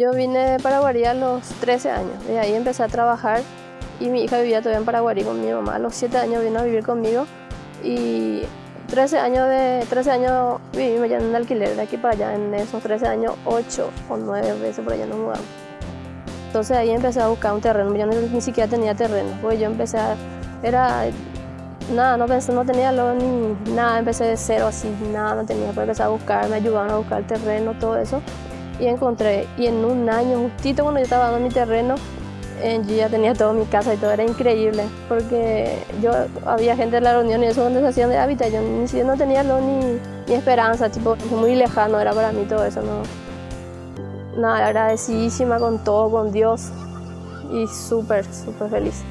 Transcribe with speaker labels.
Speaker 1: Yo vine de Paraguarí a los 13 años, de ahí empecé a trabajar y mi hija vivía todavía en Paraguarí con mi mamá. A los 7 años vino a vivir conmigo y 13 años, de, 13 años vivimos ya en un alquiler de aquí para allá. En esos 13 años, 8 o 9 veces por allá nos mudamos. Entonces ahí empecé a buscar un terreno. Yo ni siquiera tenía terreno, porque yo empecé a... Era... Nada, no, pensé, no tenía lo, ni nada, empecé de cero así, nada, no tenía. Pues empecé a buscar, me ayudaban a buscar el terreno, todo eso y encontré. Y en un año, justito cuando yo estaba dando mi terreno, eh, yo ya tenía toda mi casa y todo, era increíble, porque yo había gente en la reunión y eso donde se hacían de hábitat, yo ni siquiera no tenía ni, ni esperanza, tipo, muy lejano era para mí todo eso, no. Nada, agradecidísima con todo, con Dios y súper, súper feliz.